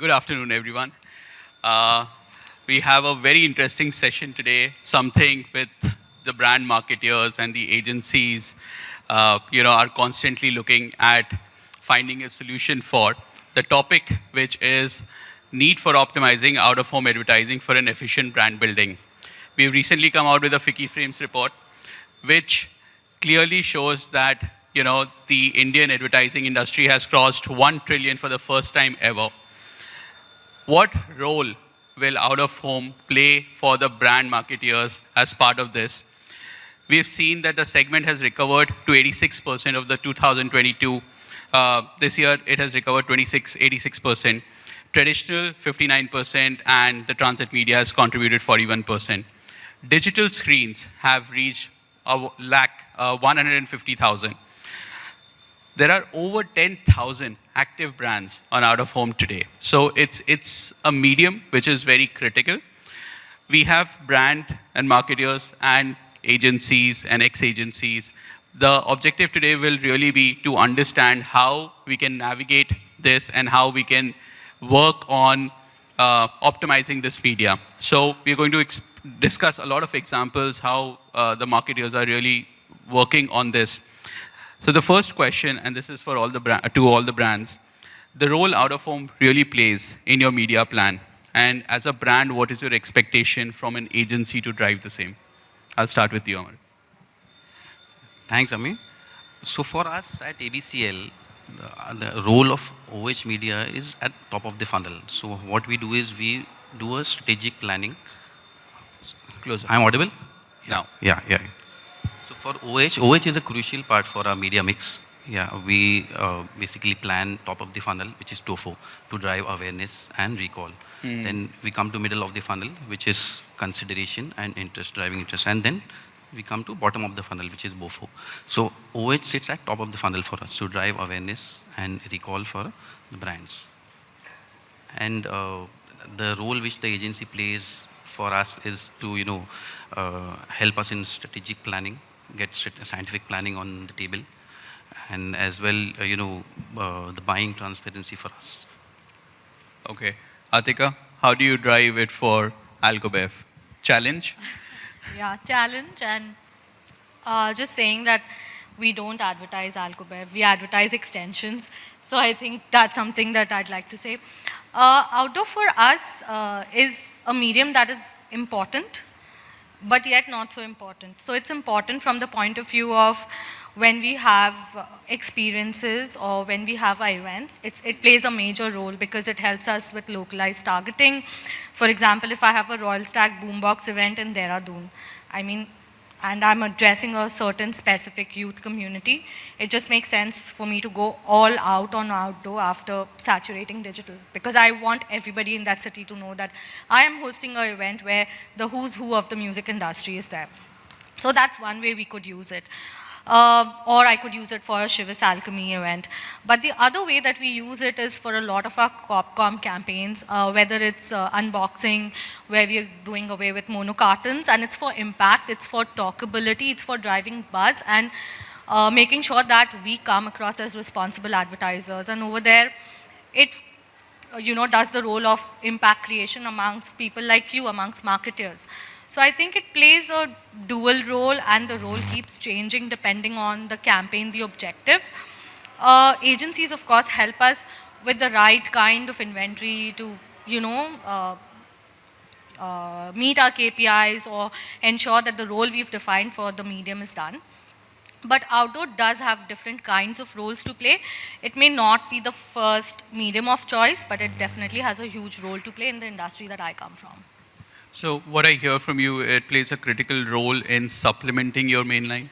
good afternoon, everyone. Uh, we have a very interesting session today, something with the brand marketeers and the agencies, uh, you know, are constantly looking at finding a solution for. The topic, which is need for optimizing out-of-home advertising for an efficient brand building. We've recently come out with a FICCI Frames report, which clearly shows that you know, the Indian advertising industry has crossed 1 trillion for the first time ever. What role will out-of-home play for the brand marketeers as part of this? We've seen that the segment has recovered to 86% of the 2022. Uh, this year, it has recovered 26, 86%. Traditional, 59%, and the transit media has contributed 41%. Digital screens have reached a lakh, uh, 150,000 there are over 10,000 active brands on out of home today. So it's, it's a medium which is very critical. We have brand and marketers and agencies and ex-agencies. The objective today will really be to understand how we can navigate this and how we can work on uh, optimizing this media. So we're going to discuss a lot of examples how uh, the marketers are really working on this. So the first question, and this is for all the to all the brands, the role out of home really plays in your media plan. And as a brand, what is your expectation from an agency to drive the same? I'll start with you, Amar. Thanks, Ami. So for us at ABCL, the, the role of OH media is at top of the funnel. So what we do is we do a strategic planning. Close. I'm audible? Now. Yeah, yeah for OH, OH is a crucial part for our media mix. Yeah, we uh, basically plan top of the funnel, which is TOFU, to drive awareness and recall. Mm. Then we come to middle of the funnel, which is consideration and interest, driving interest. And then we come to bottom of the funnel, which is BOFU. So OH sits at top of the funnel for us to drive awareness and recall for the brands. And uh, the role which the agency plays for us is to, you know, uh, help us in strategic planning get scientific planning on the table and as well, uh, you know, uh, the buying transparency for us. Okay. Atika, how do you drive it for Alcobev? Challenge? yeah, challenge and uh, just saying that we don't advertise Alcobev, we advertise extensions. So I think that's something that I'd like to say. Uh, outdoor for us uh, is a medium that is important but yet not so important. So it's important from the point of view of when we have experiences or when we have events, it plays a major role because it helps us with localized targeting. For example, if I have a Royal Stag Boombox event in Dehradun, I mean, and I'm addressing a certain specific youth community, it just makes sense for me to go all out on outdoor after saturating digital because I want everybody in that city to know that I am hosting an event where the who's who of the music industry is there. So that's one way we could use it. Uh, or I could use it for a Chivas Alchemy event. But the other way that we use it is for a lot of our Copcom campaigns, uh, whether it's uh, unboxing, where we're doing away with mono cartons, and it's for impact, it's for talkability, it's for driving buzz, and uh, making sure that we come across as responsible advertisers. And over there, it you know, does the role of impact creation amongst people like you, amongst marketers. So I think it plays a dual role and the role keeps changing depending on the campaign, the objective. Uh, agencies, of course, help us with the right kind of inventory to, you know, uh, uh, meet our KPIs or ensure that the role we've defined for the medium is done. But outdoor does have different kinds of roles to play. It may not be the first medium of choice, but it definitely has a huge role to play in the industry that I come from. So what I hear from you, it plays a critical role in supplementing your mainline.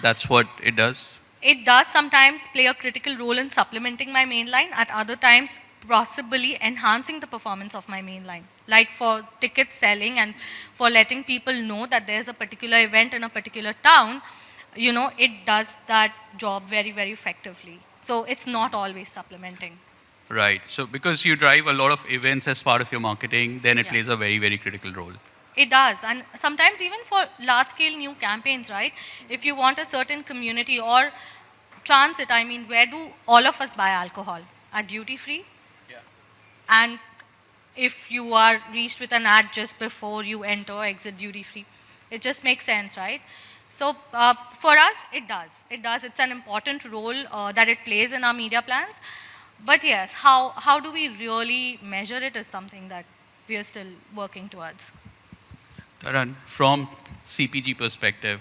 That's what it does? It does sometimes play a critical role in supplementing my mainline. At other times, possibly enhancing the performance of my mainline. Like for ticket selling and for letting people know that there's a particular event in a particular town, you know, it does that job very, very effectively. So it's not always supplementing. Right. So because you drive a lot of events as part of your marketing, then it yeah. plays a very, very critical role. It does. And sometimes even for large scale new campaigns, right? If you want a certain community or transit, I mean, where do all of us buy alcohol? At duty free? Yeah. and if you are reached with an ad just before you enter or exit duty free. It just makes sense, right? So uh, for us, it does. It does. It's an important role uh, that it plays in our media plans. But yes, how, how do we really measure it is something that we are still working towards. Taran, from CPG perspective,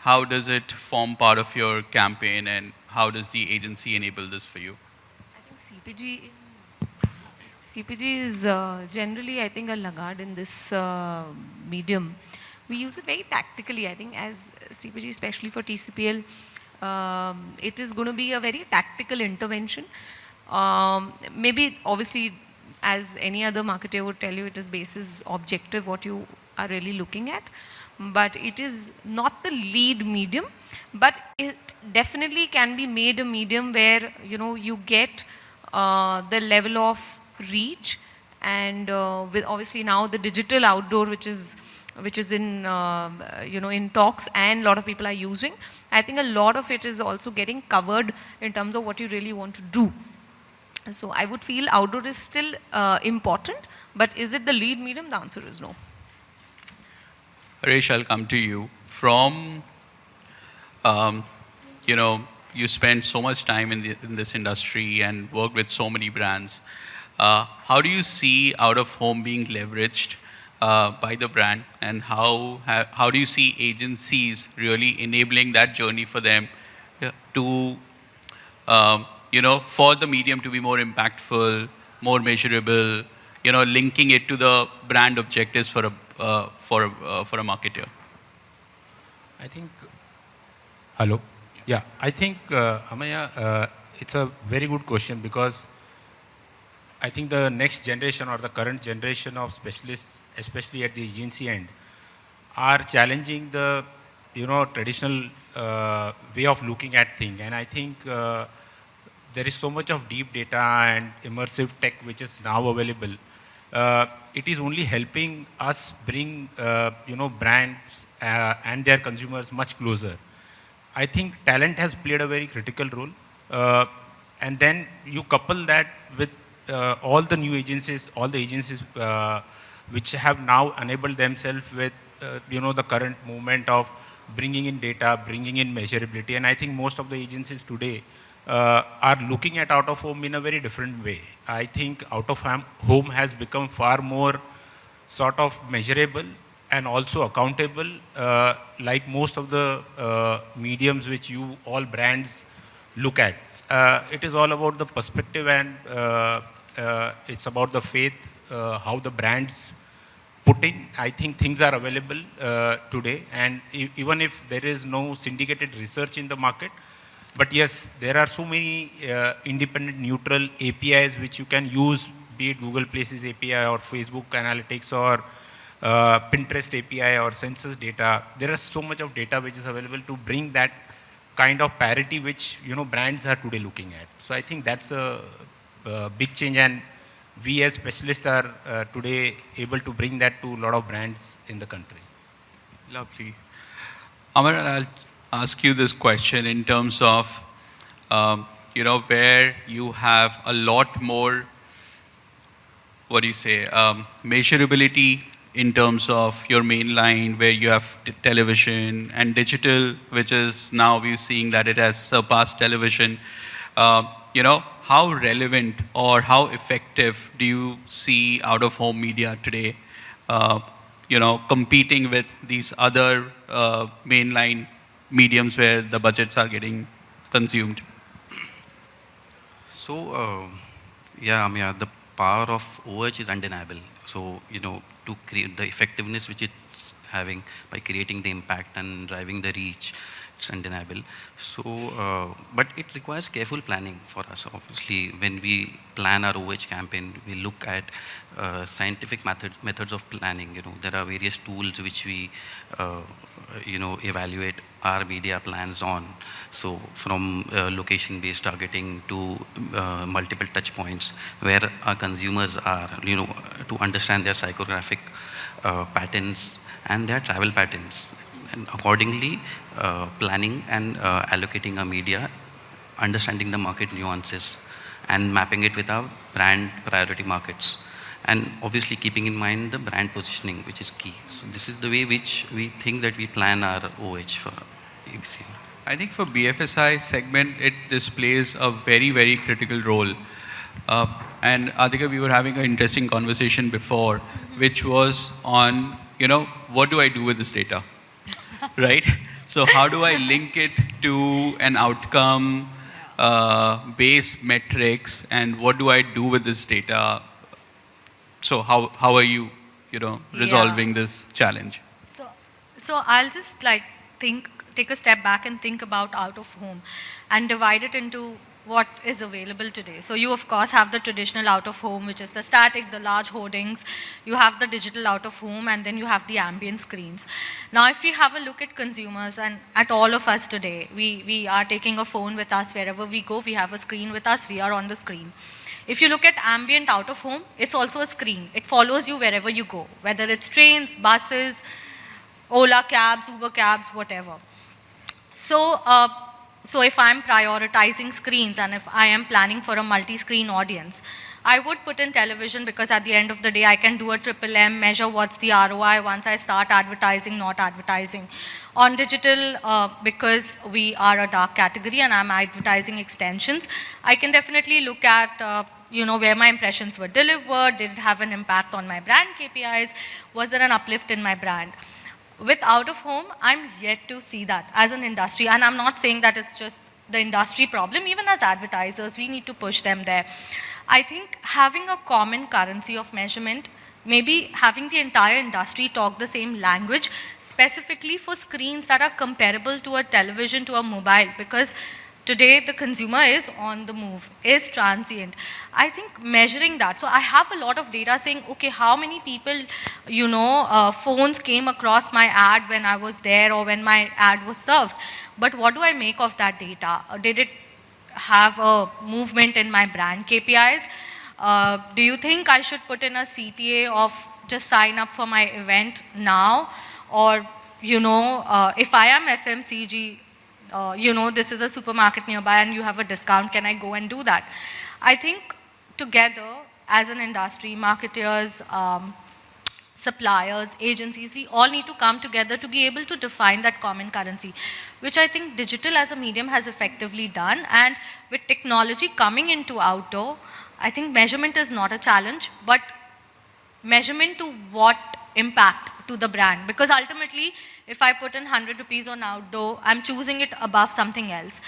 how does it form part of your campaign and how does the agency enable this for you? I think CPG, CPG is uh, generally, I think, a laggard in this uh, medium. We use it very tactically, I think, as CPG, especially for TCPL, um, it is going to be a very tactical intervention. Um, maybe, obviously, as any other marketer would tell you, it is basis objective what you are really looking at. But it is not the lead medium, but it definitely can be made a medium where, you know, you get uh, the level of reach and uh, with obviously now the digital outdoor, which is which is in uh, you know in talks and a lot of people are using. I think a lot of it is also getting covered in terms of what you really want to do. So I would feel outdoor is still uh, important, but is it the lead medium? The answer is no. Harish, I'll come to you. From, um, you know, you spend so much time in, the, in this industry and work with so many brands. Uh, how do you see out of home being leveraged uh, by the brand and how, how, how do you see agencies really enabling that journey for them to um, you know, for the medium to be more impactful, more measurable, you know, linking it to the brand objectives for a, uh, for, uh, for a marketer? I think, hello? Yeah, I think, uh, Amaya, uh, it's a very good question because I think the next generation or the current generation of specialists, especially at the agency end, are challenging the, you know, traditional uh, way of looking at things. And I think uh, there is so much of deep data and immersive tech which is now available. Uh, it is only helping us bring, uh, you know, brands uh, and their consumers much closer. I think talent has played a very critical role. Uh, and then you couple that with all the new agencies, all the agencies which have now enabled themselves with, you know, the current movement of bringing in data, bringing in measurability. And I think most of the agencies today uh, are looking at out of home in a very different way. I think out of home has become far more sort of measurable and also accountable uh, like most of the uh, mediums which you all brands look at. Uh, it is all about the perspective and uh, uh, it's about the faith, how the brands put in. I think things are available today and e even if there is no syndicated research in the market, but yes, there are so many uh, independent neutral APIs which you can use, be it Google Places API or Facebook Analytics or uh, Pinterest API or census data. There is so much of data which is available to bring that kind of parity which you know brands are today looking at. So I think that's a, a big change and we as specialists are uh, today able to bring that to a lot of brands in the country. Lovely. Amar, I'll ask you this question in terms of, um, you know, where you have a lot more, what do you say, um, measurability in terms of your main line where you have television and digital, which is now we're seeing that it has surpassed television. Uh, you know, how relevant or how effective do you see out-of-home media today, uh, you know, competing with these other uh, mainline mediums where the budgets are getting consumed? So, uh, yeah, I mean, the power of OH is undeniable. So, you know, to create the effectiveness which it's having by creating the impact and driving the reach, it's undeniable. So, uh, but it requires careful planning for us. Obviously, when we plan our OH campaign, we look at uh, scientific method, methods of planning. You know, there are various tools which we, uh, you know, evaluate our media plans on. So from uh, location-based targeting to uh, multiple touch points where our consumers are, you know, to understand their psychographic uh, patterns and their travel patterns. And accordingly, planning and uh, allocating our media, understanding the market nuances and mapping it with our brand priority markets. And obviously keeping in mind the brand positioning, which is key. So this is the way which we think that we plan our OH for ABC. I think for BFSI segment, it displays a very, very critical role. Uh, and Atika, we were having an interesting conversation before, which was on, you know, what do I do with this data? right? So how do I link it to an outcome, uh, based metrics, and what do I do with this data? So how, how are you, you know, resolving Yeah. this challenge? So, so I'll just like think, take a step back and think about out of home and divide it into what is available today. So you of course have the traditional out of home, which is the static, the large hoardings. You have the digital out of home and then you have the ambient screens. Now if we have a look at consumers and at all of us today, we, we are taking a phone with us wherever we go, we have a screen with us, we are on the screen. If you look at ambient out of home, it's also a screen. It follows you wherever you go, whether it's trains, buses, Ola cabs, Uber cabs, whatever. So, uh, so if I'm prioritizing screens and if I am planning for a multi-screen audience, I would put in television because at the end of the day, I can do a triple M, measure what's the ROI once I start advertising, not advertising. On digital, uh, because we are a dark category and I'm advertising extensions, I can definitely look at, uh, you know, where my impressions were delivered, did it have an impact on my brand KPIs, was there an uplift in my brand? With out of home, I'm yet to see that as an industry. And I'm not saying that it's just the industry problem. Even as advertisers, we need to push them there. I think having a common currency of measurement, maybe having the entire industry talk the same language, specifically for screens that are comparable to a television, to a mobile, because Today, the consumer is on the move, is transient. I think measuring that, so I have a lot of data saying, okay, how many people, you know, uh, phones came across my ad when I was there or when my ad was served. But what do I make of that data? Uh, Did it have a movement in my brand KPIs? Uh, do you think I should put in a CTA of just sign up for my event now? Or, you know, uh, if I am FMCG, uh, you know, this is a supermarket nearby and you have a discount, can I go and do that? I think together as an industry, marketers, um, suppliers, agencies, we all need to come together to be able to define that common currency, which I think digital as a medium has effectively done. And with technology coming into outdoor, I think measurement is not a challenge, but measurement to what impact to the brand. Because ultimately, if I put in 100 rupees on outdoor, I'm choosing it above something else.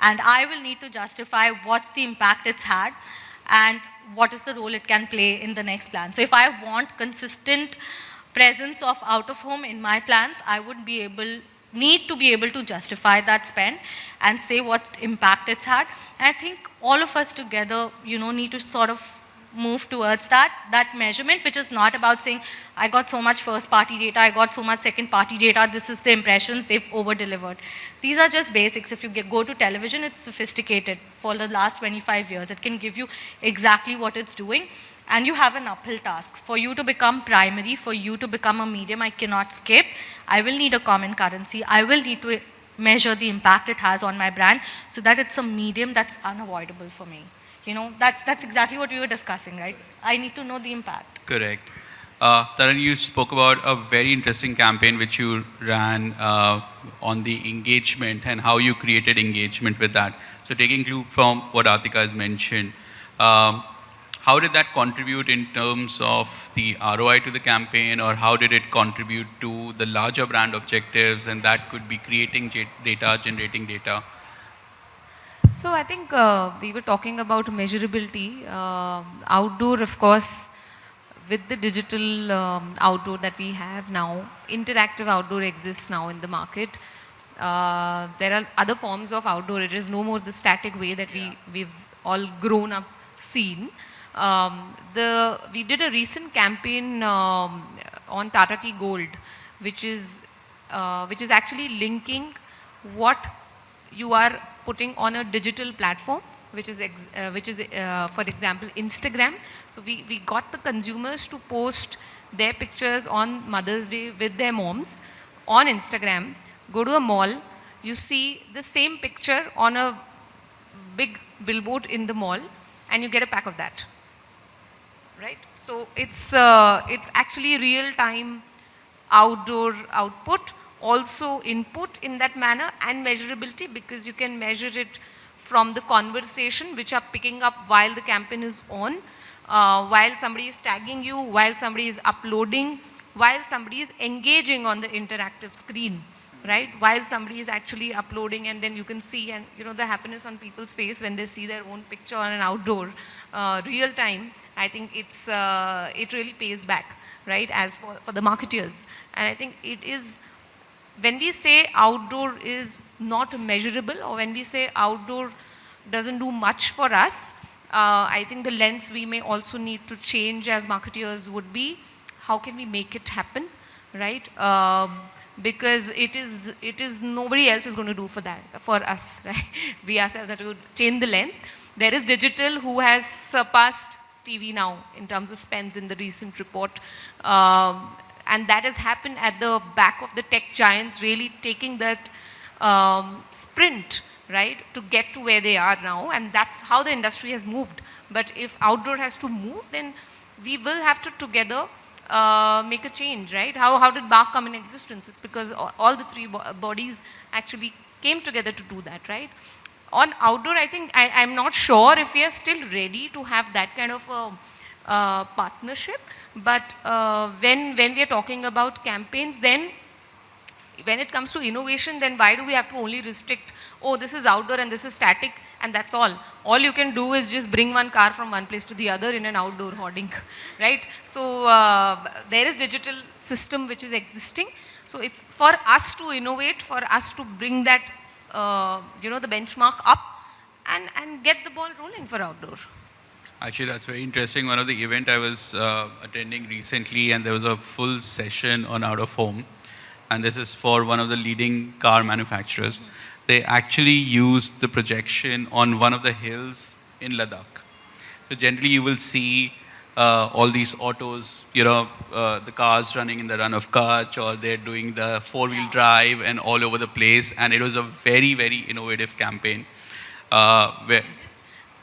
And I will need to justify what's the impact it's had and what is the role it can play in the next plan. So if I want consistent presence of out of home in my plans, I would be able, need to be able to justify that spend and say what impact it's had. And I think all of us together, you know, need to sort of move towards that, that measurement, which is not about saying, I got so much first party data, I got so much second party data, this is the impressions, they've over delivered. These are just basics. If you get, go to television, it's sophisticated for the last 25 years. It can give you exactly what it's doing and you have an uphill task. For you to become primary, for you to become a medium, I cannot skip. I will need a common currency. I will need to measure the impact it has on my brand so that it's a medium that's unavoidable for me. You know, that's, that's exactly what we were discussing, right? I need to know the impact. Correct. Uh, Taran, you spoke about a very interesting campaign which you ran uh, on the engagement and how you created engagement with that. So taking clue from what Atika has mentioned, um, how did that contribute in terms of the ROI to the campaign or how did it contribute to the larger brand objectives and that could be creating data, generating data? So I think uh, we were talking about measurability. Uh, outdoor, of course, with the digital um, outdoor that we have now, interactive outdoor exists now in the market. Uh, there are other forms of outdoor. It is no more the static way that we, we've all grown up seen. Um, the, we did a recent campaign um, on Tata Tea Gold, which is, uh, which is actually linking what you are putting on a digital platform, which is, uh, which is uh, for example, Instagram. So we, we got the consumers to post their pictures on Mother's Day with their moms on Instagram. Go to a mall, you see the same picture on a big billboard in the mall, and you get a pack of that. Right? So it's, uh, it's actually real-time outdoor output, also input in that manner and measurability because you can measure it from the conversation which are picking up while the campaign is on, uh, while somebody is tagging you, while somebody is uploading, while somebody is engaging on the interactive screen, right? While somebody is actually uploading and then you can see and you know the happiness on people's face when they see their own picture on an outdoor uh, real time, I think it's, uh, it really pays back, right, as for, for the marketeers. And I think it is, when we say outdoor is not measurable or when we say outdoor doesn't do much for us, uh, I think the lens we may also need to change as marketeers would be how can we make it happen, right? Um, because it is, it is nobody else is going to do for that, for us, right? We ourselves have to change the lens. There is digital who has surpassed TV now in terms of spends in the recent report. Um, and that has happened at the back of the tech giants really taking that um, sprint, right, to get to where they are now. And that's how the industry has moved. But if outdoor has to move, then we will have to together uh, make a change, right? How, how did BARC come in existence? It's because all, the three bo bodies actually came together to do that, right? On outdoor, I think, I, I'm not sure if we are still ready to have that kind of a uh, partnership. But uh, when, when we are talking about campaigns, then when it comes to innovation, then why do we have to only restrict, oh, this is outdoor and this is static and that's all. All you can do is just bring one car from one place to the other in an outdoor hoarding, right? So uh, there is digital system which is existing. So it's for us to innovate, for us to bring that, uh, you know, the benchmark up and, and get the ball rolling for outdoor. Actually, that's very interesting. One of the event I was uh, attending recently, and there was a full session on out of home, and this is for one of the leading car manufacturers. They actually used the projection on one of the hills in Ladakh. So generally, you will see uh, all these autos, you know, uh, the cars running in the Rann of Kutch, or they're doing the four-wheel drive and all over the place. And it was a very, very innovative campaign. Uh, where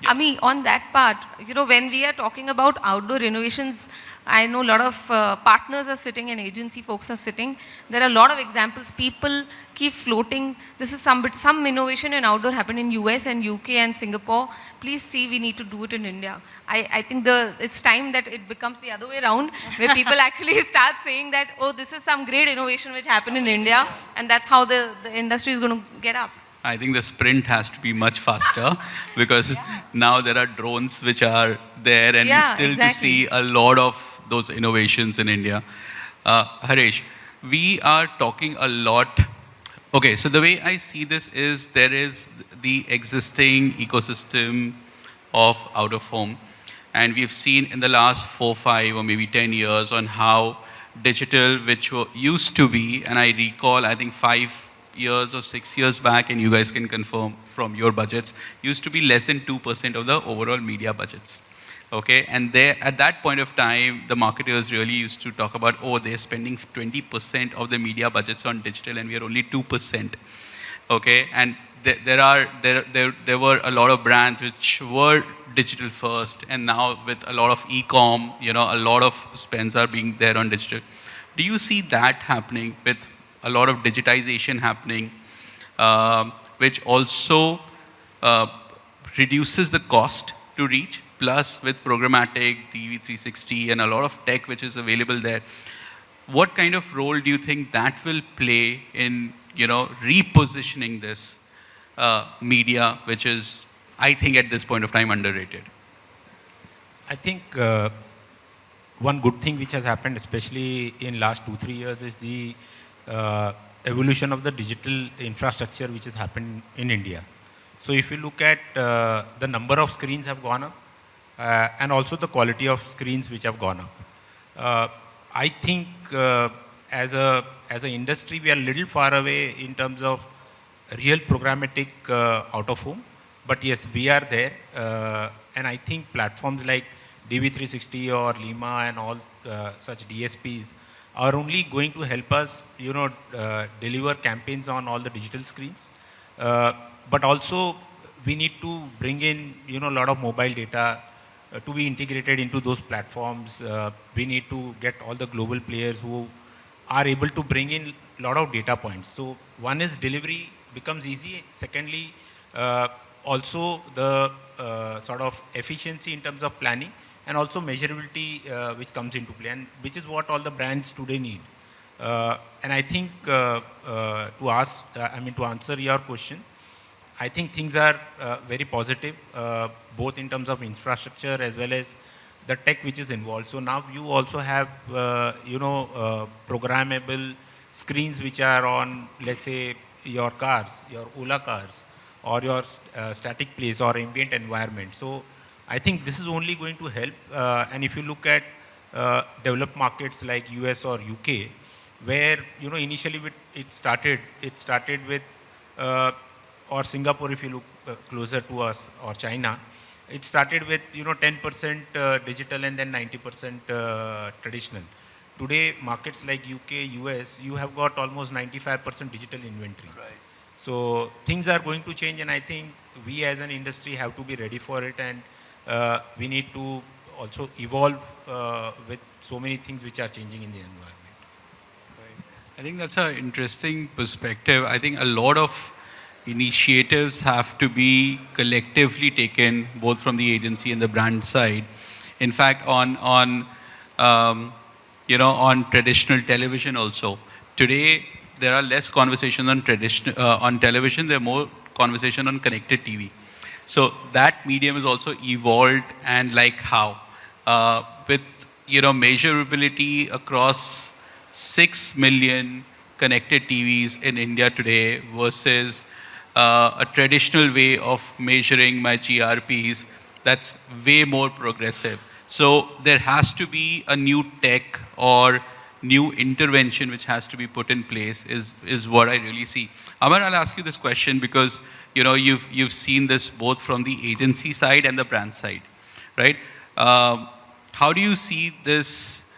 Ami, on that part, you know, when we are talking about outdoor innovations, I know a lot of uh, partners are sitting and agency folks are sitting. There are a lot of examples. People keep floating. This is some, some innovation in outdoor happened in US and UK and Singapore. Please see, we need to do it in India. I, I think the, it's time that it becomes the other way around, where people actually start saying that, oh, this is some great innovation which happened in India, and that's how the, the industry is going to get up. I think the sprint has to be much faster because yeah. now there are drones which are there and yeah, still exactly. to see a lot of those innovations in India. Uh, Harish, we are talking a lot. Okay, so the way I see this is there is the existing ecosystem of out of home. And we've seen in the last four, five, or maybe 10 years on how digital, which used to be, and I recall, I think five years or six years back, and you guys can confirm from your budgets, used to be less than 2% of the overall media budgets. Okay, and there, at that point of time, the marketers really used to talk about, oh, they're spending 20% of the media budgets on digital, and we are only 2%. Okay, and there, there are there, there there were a lot of brands which were digital first, and now with a lot of e-com, you know, a lot of spends are being there on digital. Do you see that happening with a lot of digitization happening, uh, which also uh, reduces the cost to reach, plus with programmatic, DV360, and a lot of tech which is available there. What kind of role do you think that will play in, you know, repositioning this uh, media, which is, I think, at this point of time, underrated? I think uh, one good thing which has happened, especially in last two, three years, is the uh, evolution of the digital infrastructure which has happened in India. So if you look at uh, the number of screens have gone up uh, and also the quality of screens which have gone up. Uh, I think uh, as a as an industry we are a little far away in terms of real programmatic uh, out of home. But yes, we are there and I think platforms like DV360 or Lima and all such DSPs are only going to help us, you know, uh, deliver campaigns on all the digital screens. Uh, but also we need to bring in, you know, a lot of mobile data uh, to be integrated into those platforms. Uh, we need to get all the global players who are able to bring in a lot of data points. So one is delivery becomes easy. Secondly, uh, also the uh, sort of efficiency in terms of planning and also measurability uh, which comes into play and which is what all the brands today need. Uh, and I think uh, uh, to ask, I mean to answer your question, I think things are very positive, both in terms of infrastructure as well as the tech which is involved. So now you also have, you know, programmable screens which are on, let's say, your cars, your Ola cars, or your uh, static place or ambient environment. So I think this is only going to help. Uh, and if you look at uh, developed markets like US or UK, where you know initially it started, it started with, uh, or Singapore if you look uh, closer to us, or China, it started with you know 10% uh, digital and then 90% traditional. Today, markets like UK, US, you have got almost 95% digital inventory. Right. So things are going to change and I think we as an industry have to be ready for it and uh, we need to also evolve uh, with so many things which are changing in the environment. Right. I think that's an interesting perspective. I think a lot of initiatives have to be collectively taken both from the agency and the brand side. In fact, on, on um, you know, on traditional television also. Today, there are less conversations on, tradition, uh, on television, there are more conversation on connected TV. So that medium is also evolved and like how. Uh, with, you know, measurability across 6 million connected TVs in India today versus uh, a traditional way of measuring my GRPs that's way more progressive. So there has to be a new tech or new intervention which has to be put in place is, is what I really see. Amar, I'll ask you this question because you know, you've, you've seen this both from the agency side and the brand side, right? Um, how do you see this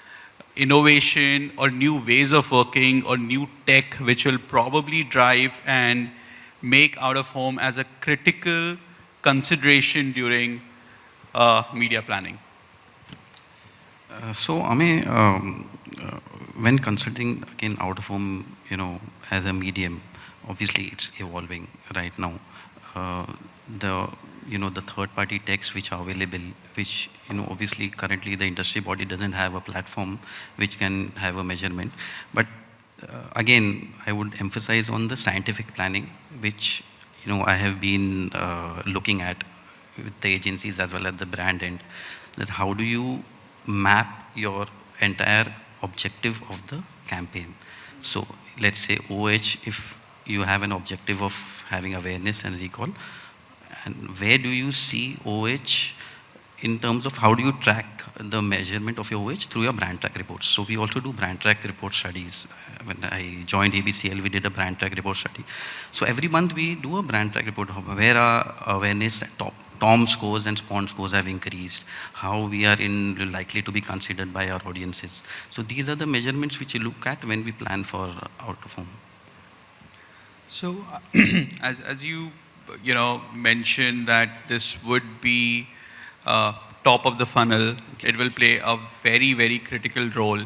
innovation or new ways of working or new tech which will probably drive and make out of home as a critical consideration during uh, media planning? Uh, so, Ami, um, uh, when considering again out of home, you know, as a medium, obviously it's evolving right now. Uh, the you know the third party techs which are available which you know obviously currently the industry body doesn't have a platform which can have a measurement but uh, again i would emphasize on the scientific planning which you know i have been uh, looking at with the agencies as well as the brand end that how do you map your entire objective of the campaign. So let's say OH, if you have an objective of having awareness and recall, and where do you see OH in terms of how do you track the measurement of your OH through your brand track reports. So we also do brand track report studies. When I joined ABCL, we did a brand track report study. So every month we do a brand track report where our awareness top TOM scores and SPON scores have increased, how we are in likely to be considered by our audiences. So these are the measurements which we look at when we plan for out of home. So as, as you, you know, mentioned that this would be uh, top of the funnel, it will play a very, very critical role.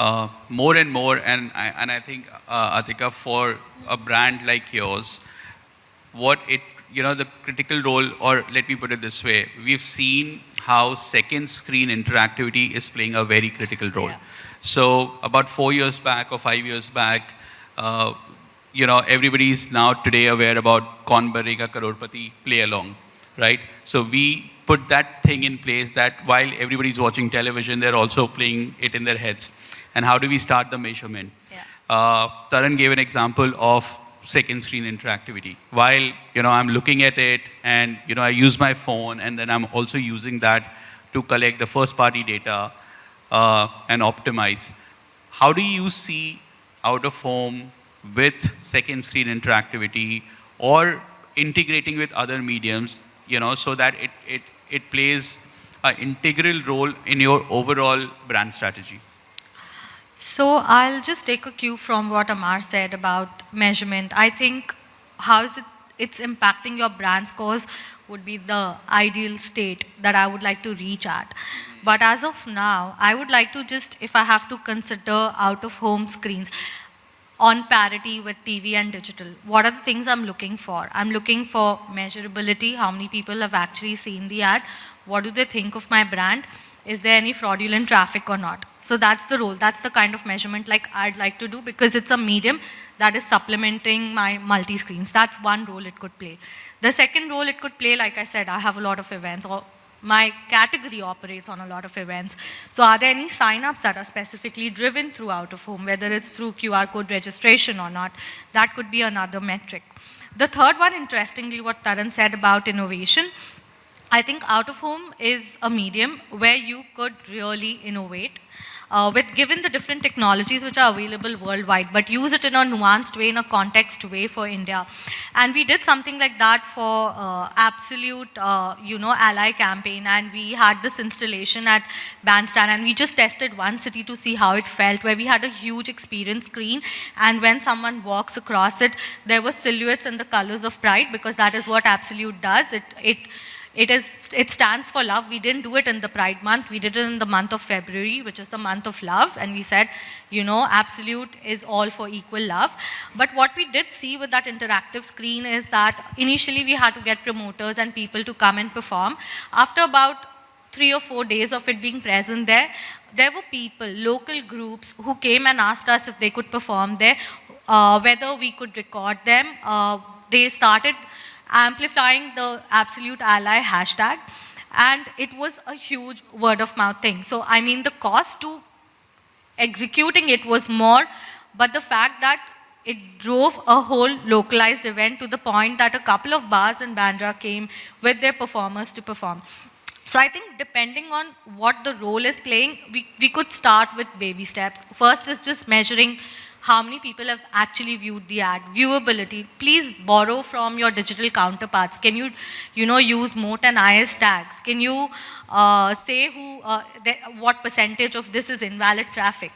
Uh, more and more, and I, and I think, uh, Atika, for a brand like yours, what it you know, the critical role, or let me put it this way, we've seen how second screen interactivity is playing a very critical role. Yeah. So about four years back or five years back, uh, you know, everybody is now today aware about Kaun Banega Crorepati play along, right? So we put that thing in place that while everybody's watching television, they're also playing it in their heads. And how do we start the measurement? Yeah. Uh, Taran gave an example of second screen interactivity. While, you know, I'm looking at it and, you know, I use my phone and then I'm also using that to collect the first party data uh, and optimize. How do you see out of home with second screen interactivity or integrating with other mediums, you know, so that it, it, it plays an integral role in your overall brand strategy? So I'll just take a cue from what Amar said about measurement. I think how is it it's impacting your brand scores would be the ideal state that I would like to reach at. But as of now, I would like to just, if I have to consider out-of-home screens, on parity with TV and digital. What are the things I'm looking for? I'm looking for measurability, how many people have actually seen the ad, what do they think of my brand, is there any fraudulent traffic or not? So that's the role, that's the kind of measurement like I'd like to do because it's a medium that is supplementing my multi-screens. That's one role it could play. The second role it could play, like I said, I have a lot of events, or my category operates on a lot of events. So are there any signups that are specifically driven through out of home, whether it's through QR code registration or not? That could be another metric. The third one, interestingly, what Taran said about innovation, I think out of home is a medium where you could really innovate uh, with given the different technologies which are available worldwide, but use it in a nuanced way, in a context way for India. And we did something like that for uh, Absolut, uh, you know, Ally campaign, and we had this installation at Bandstand, and we just tested one city to see how it felt, where we had a huge experience screen, and when someone walks across it, there were silhouettes and the colors of pride, because that is what Absolut does. It, it it, is, it stands for love. We didn't do it in the Pride month. We did it in the month of February, which is the month of love. And we said, you know, Absolut is all for equal love. But what we did see with that interactive screen is that initially we had to get promoters and people to come and perform. After about three or four days of it being present there, there were people, local groups, who came and asked us if they could perform there, uh, whether we could record them. Uh, they started amplifying the Absolut ally hashtag. And it was a huge word of mouth thing. So, I mean, the cost to executing it was more, but the fact that it drove a whole localized event to the point that a couple of bars in Bandra came with their performers to perform. So I think depending on what the role is playing, we, we could start with baby steps. First is just measuring how many people have actually viewed the ad. Viewability, please borrow from your digital counterparts. Can you, you know, use moat and IS tags? Can you uh, say who, uh, what percentage of this is invalid traffic?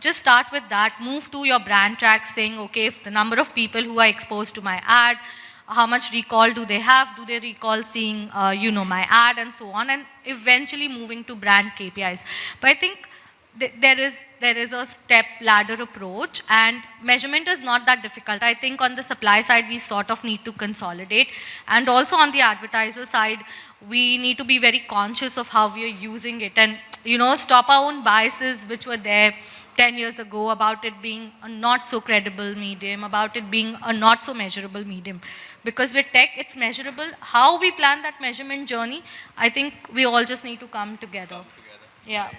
Just start with that, move to your brand track saying, okay, if the number of people who are exposed to my ad, how much recall do they have? Do they recall seeing, uh, you know, my ad and so on? And eventually moving to brand KPIs. But I think there is, there is a step ladder approach and measurement is not that difficult. I think on the supply side, we sort of need to consolidate. And also on the advertiser side, we need to be very conscious of how we are using it and, you know, stop our own biases which were there 10 years ago about it being a not so credible medium, about it being a not so measurable medium. Because with tech, it's measurable. How we plan that measurement journey, I think we all just need to come together. Come together. Yeah.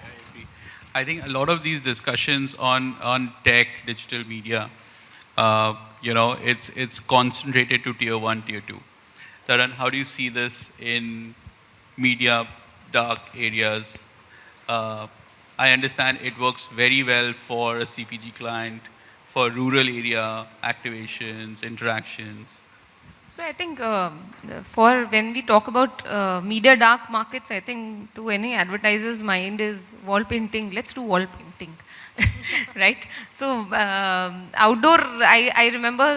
I think a lot of these discussions on, on tech, digital media, uh, you know, it's, it's concentrated to tier one, tier two. Taran, how do you see this in media, dark areas? Uh, I understand it works very well for a CPG client, for rural area activations, interactions. So I think uh, for when we talk about uh, media dark markets, I think to any advertiser's mind is wall painting. Let's do wall painting, right? So uh, outdoor, I, I remember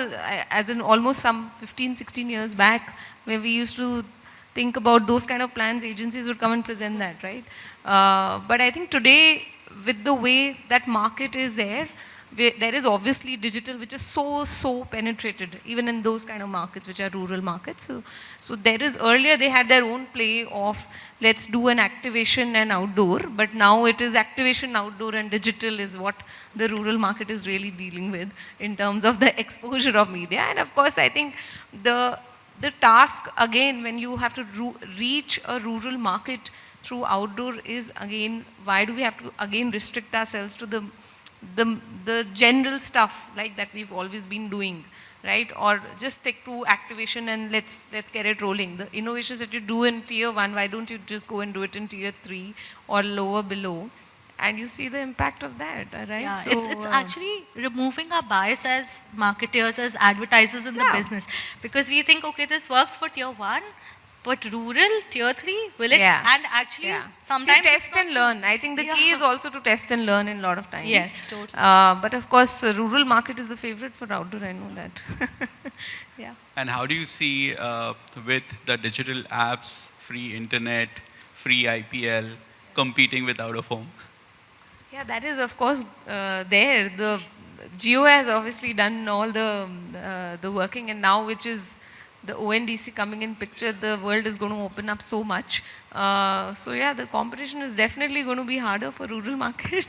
as in almost some 15, 16 years back, where we used to think about those kind of plans, agencies would come and present that, right? Uh, but I think today, with the way that market is there, there is obviously digital which is so, so penetrated, even in those kind of markets which are rural markets. So, so there is, earlier they had their own play of let's do an activation and outdoor, but now it is activation, outdoor and digital is what the rural market is really dealing with in terms of the exposure of media. And of course, I think the, the task again, when you have to reach a rural market through outdoor is again, why do we have to again restrict ourselves to the the, the general stuff like that we've always been doing, right? Or just stick to activation and let's, let's get it rolling. The innovations that you do in tier one, why don't you just go and do it in tier three or lower below? And you see the impact of that, right? Yeah, so, it's, it's uh, actually removing our bias as marketers, as advertisers in yeah. the business. Because we think, okay, this works for tier one, but rural, tier 3, will it? Yeah. And actually, yeah. sometimes... test and learn. I think the yeah. key is also to test and learn in a lot of times. Yes, totally. Uh, but of course, rural market is the favorite for outdoor, I know that. yeah. And how do you see uh, with the digital apps, free internet, free IPL, competing with out of home? Yeah, that is of course uh, there. The Jio has obviously done all the uh, the working, and now which is the ONDC coming in picture, the world is going to open up so much. Uh, so yeah, the competition is definitely going to be harder for rural market.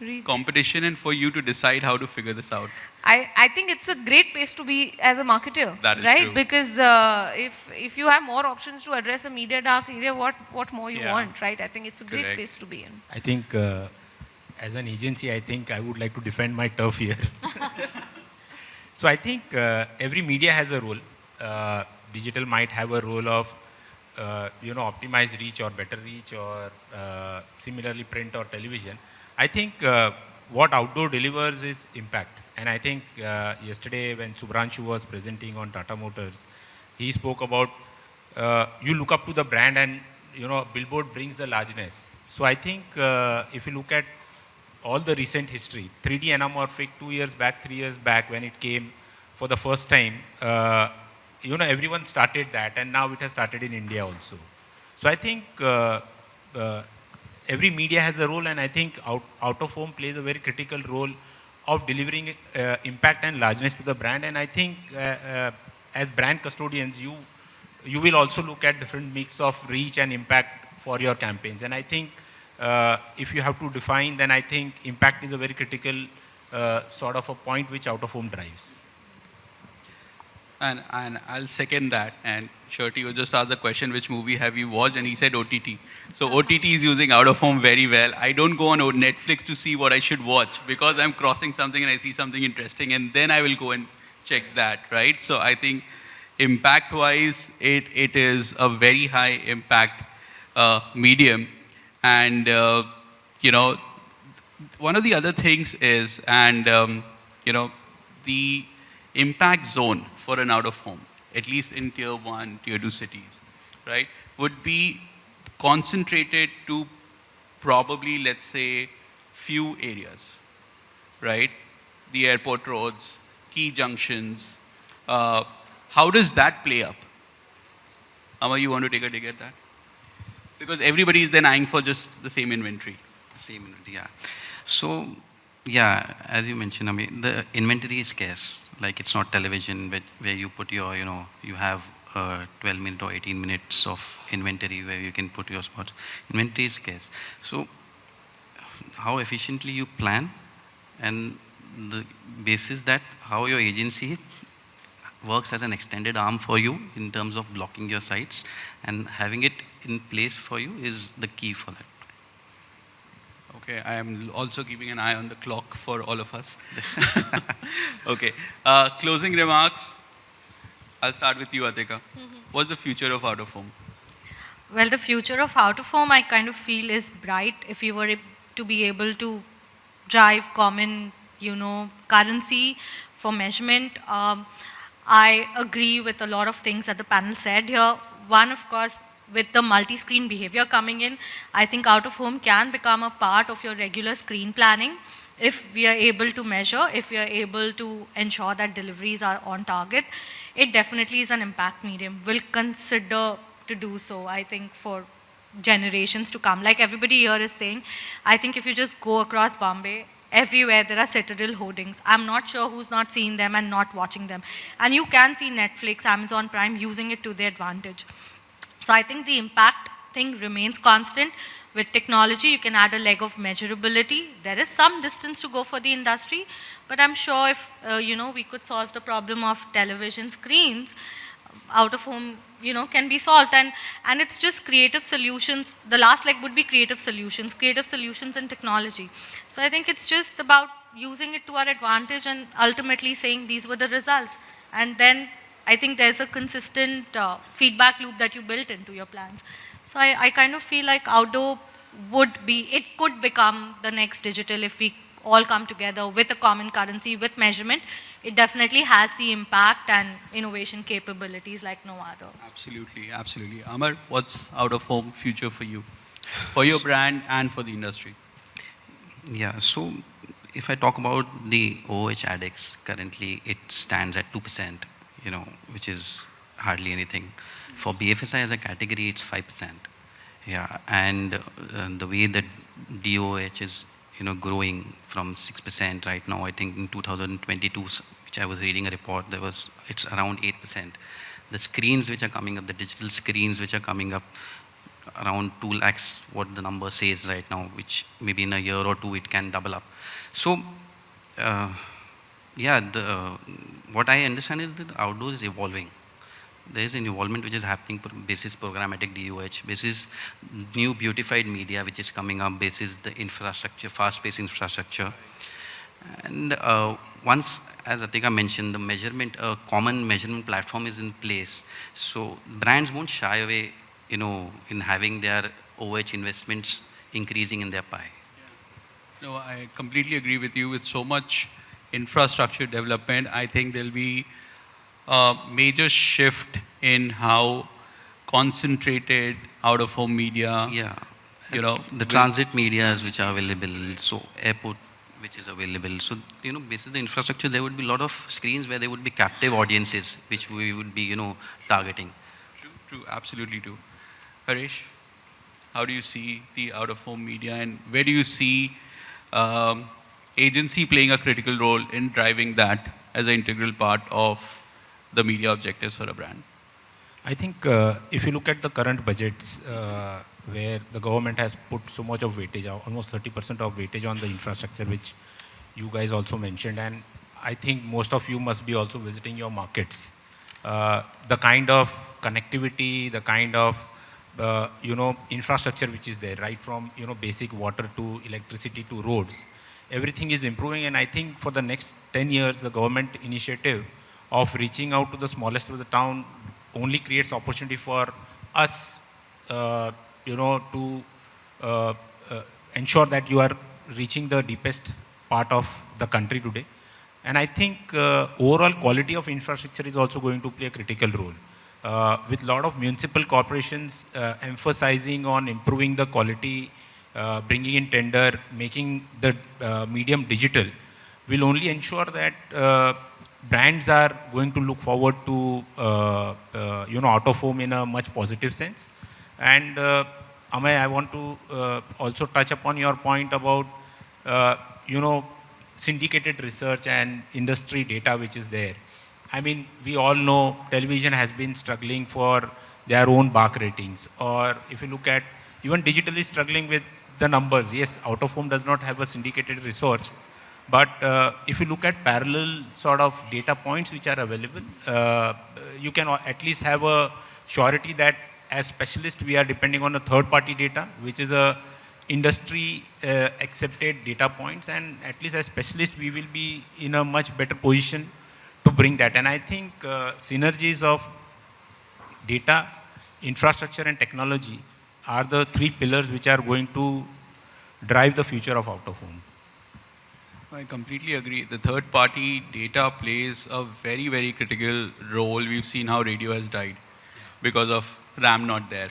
reach. Competition and for you to decide how to figure this out. I, I think it's a great place to be as a marketer, That is right? true. Because uh, if if you have more options to address a media dark area, what what more you Yeah. want, right? I think it's a great place to be in. I think uh, as an agency, I think I would like to defend my turf here. so I think uh, every media has a role. Uh, digital might have a role of, uh, you know, optimize reach or better reach or uh, similarly print or television. I think uh, what outdoor delivers is impact. And I think uh, yesterday when Subhranshu was presenting on Tata Motors, he spoke about you look up to the brand and you know billboard brings the largeness so i think if you look at all the recent history 3d anamorphic two years back three years back when it came for the first time uh, you know everyone started that and now it has started in india also so i think uh, uh, every media has a role and i think out, out of home plays a very critical role of delivering uh, impact and largeness to the brand and i think uh, uh, as brand custodians you you will also look at different mix of reach and impact for your campaigns. And I think uh, if you have to define, then I think impact is a very critical sort of a point which out of home drives. And, and I'll second that. And Shirty was just asked the question, which movie have you watched? And he said OTT. So OTT is using out of home very well. I don't go on Netflix to see what I should watch because I'm crossing something and I see something interesting and then I will go and check that, right? So I think impact wise, it, it is a very high impact uh, medium. And, uh, you know, one of the other things is, and, um, you know, the impact zone for an out of home, at least in tier one, tier two cities, right, would be concentrated to probably, let's say, few areas, right? The airport roads, key junctions. Uh, how does that play up? Amma, you want to take a dig at that? Because everybody is then eyeing for just the same inventory. The Same inventory, yeah. So, yeah, as you mentioned, I mean, the inventory is scarce. Like it's not television where, where you put your, you know, you have uh, 12 minutes or 18 minutes of inventory where you can put your spots. Inventory is scarce. So, how efficiently you plan and the basis that how your agency works as an extended arm for you in terms of blocking your sites and having it in place for you is the key for that. Okay, I am also keeping an eye on the clock for all of us. okay, uh, closing remarks. I'll start with you, Atika. What's the future of out of home? Well, the future of out of home, I kind of feel is bright if you were to be able to drive common, you know, currency for measurement. Um, I agree with a lot of things that the panel said here. One, of course, with the multi-screen behavior coming in, I think out of home can become a part of your regular screen planning if we are able to measure, if we are able to ensure that deliveries are on target. It definitely is an impact medium. We'll consider to do so, I think, for generations to come. Like everybody here is saying, I think if you just go across Bombay, everywhere there are Citadel hoardings. I'm not sure who's not seeing them and not watching them. And you can see Netflix, Amazon Prime using it to their advantage. So I think the impact thing remains constant. With technology, you can add a leg of measurability. There is some distance to go for the industry, but I'm sure if, uh, you know, we could solve the problem of television screens, out of home, you know, can be solved. And, and it's just creative solutions. The last leg would be creative solutions, creative solutions and technology. So I think it's just about using it to our advantage and ultimately saying these were the results. And then I think there's a consistent uh, feedback loop that you built into your plans. So I, I kind of feel like outdoor would be, it could become the next digital if we all come together with a common currency, with measurement. It definitely has the impact and innovation capabilities like no other. Absolutely, absolutely. Amar, what's out of home future for you? For your brand and for the industry? Yeah, so if I talk about the OH ADEX, currently it stands at 2%. You know, which is hardly anything. For BFSI as a category, it's 5%. Yeah, and uh, the way that DOH is, you know, growing from 6% right now, I think in 2022, which I was reading a report, there was, it's around 8%. The screens which are coming up, the digital screens which are coming up, around 2 lakhs, what the number says right now, which maybe in a year or two it can double up. So, uh, yeah, the, uh, what I understand is that outdoor is evolving. There is an involvement which is happening basis programmatic DOH, basis new beautified media which is coming up, basis the infrastructure, fast-paced infrastructure. And uh, once, as Atika mentioned, the measurement, a common measurement platform is in place. So brands won't shy away, you know, in having their OH investments increasing in their pie. No, I completely agree with you. With so much infrastructure development, I think there'll be a major shift in how concentrated out-of-home media, Yeah. you know, The transit medias which are available, so airport which is available. So, you know, basically the infrastructure, there would be a lot of screens where there would be captive audiences which we would be, you know, targeting. True, true, absolutely true. Harish, how do you see the out-of-home media and where do you see um, agency playing a critical role in driving that as an integral part of the media objectives for a brand? I think uh, if you look at the current budgets uh, where the government has put so much of weightage, uh, almost 30% of weightage on the infrastructure, which you guys also mentioned, and I think most of you must be also visiting your markets. Uh, the kind of connectivity, the kind of uh, you know infrastructure which is there, right from you know basic water to electricity to roads, everything is improving, and I think for the next 10 years, the government initiative of reaching out to the smallest of the town only creates opportunity for us, uh, you know, to uh, uh, ensure that you are reaching the deepest part of the country today. And I think uh, overall quality of infrastructure is also going to play a critical role. Uh, with a lot of municipal corporations uh, emphasizing on improving the quality, bringing in tender, making the medium digital, will only ensure that brands are going to look forward to, uh, uh, you know, out of home in a much positive sense. And uh, Amay, I want to uh, also touch upon your point about, uh, you know, syndicated research and industry data which is there. I mean, we all know television has been struggling for their own BARC ratings. Or if you look at even digitally struggling with the numbers, yes, out of home does not have a syndicated research, but uh, if you look at parallel sort of data points which are available, uh, you can at least have a surety that as specialists we are depending on a third party data, which is a industry uh, accepted data points and at least as specialists we will be in a much better position to bring that. And I think uh, synergies of data, infrastructure and technology are the three pillars which are going to drive the future of out of home. I completely agree. The third party data plays a very, very critical role. We've seen how radio has died because of RAM not there.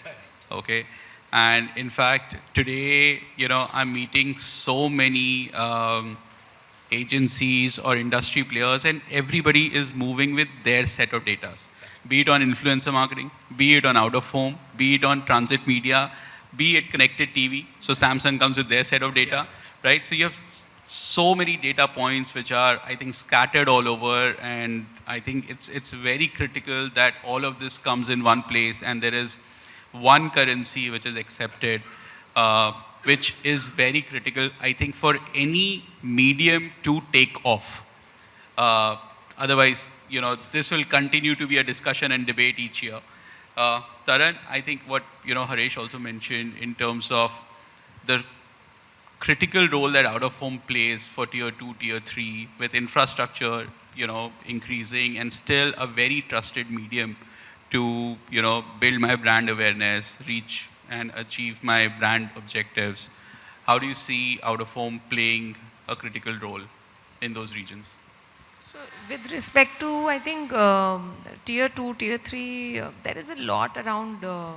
Okay. And in fact, today, you know, I'm meeting so many um, agencies or industry players and everybody is moving with their set of data. Be it on influencer marketing, be it on out of home, be it on transit media, be it connected TV. So Samsung comes with their set of data, right? So you have so many data points which are, I think, scattered all over. And I think it's, it's very critical that all of this comes in one place and there is one currency which is accepted, uh, which is very critical, I think, for any medium to take off. Uh, otherwise, you know, this will continue to be a discussion and debate each year. Uh, Taran, I think what, you know, Harish also mentioned in terms of the critical role that out of home plays for tier two, tier three with infrastructure, you know, increasing and still a very trusted medium to, you know, build my brand awareness, reach and achieve my brand objectives. How do you see out of home playing a critical role in those regions? So with respect to, I think, um, tier two, tier three, uh, there is a lot around, uh,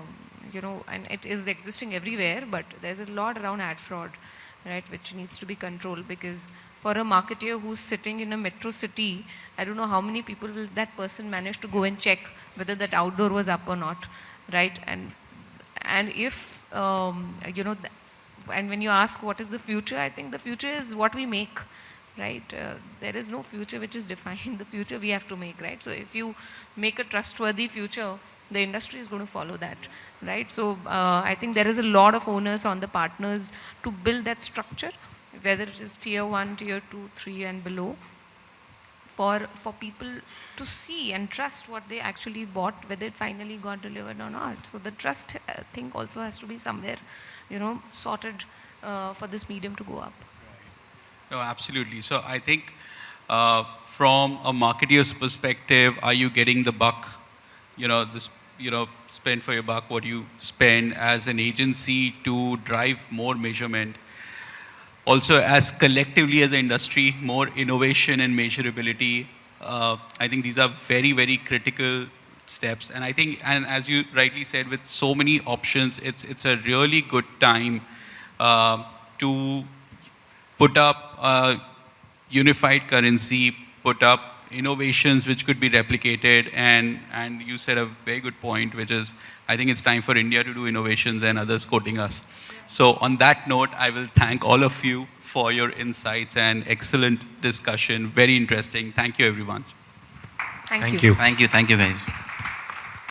you know, and it is existing everywhere, but there's a lot around ad fraud right, which needs to be controlled because For a marketeer who's sitting in a metro city, I don't know how many people will that person manage to go and check whether that outdoor was up or not, right? And and if um, you know, and when you ask what is the future, I think the future is what we make, right? Uh, there is no future which is defined. The future we have to make, right? So if you make a trustworthy future, the industry is going to follow that, right? So uh, I think there is a lot of onus on the partners to build that structure, whether it is tier one, tier two, three, and below, for for people to see and trust what they actually bought, whether it finally got delivered or not. So the trust uh, thing also has to be somewhere, you know, sorted uh, for this medium to go up. No, absolutely. So I think uh, from a marketeer's perspective, are you getting the buck? You know, this, you know, spend for your buck what you spend as an agency to drive more measurement. Also, as collectively as an industry, more innovation and measurability. Uh, I think these are very, very critical steps. And I think, and as you rightly said, with so many options, it's it's a really good time uh, to put up a unified currency, put up innovations which could be replicated, and, and you said a very good point, which is, I think it's time for India to do innovations and others quoting us. So on that note, I will thank all of you for your insights and excellent discussion, very interesting. Thank you, everyone. Thank, Thank you. you. Thank you, thank you guys.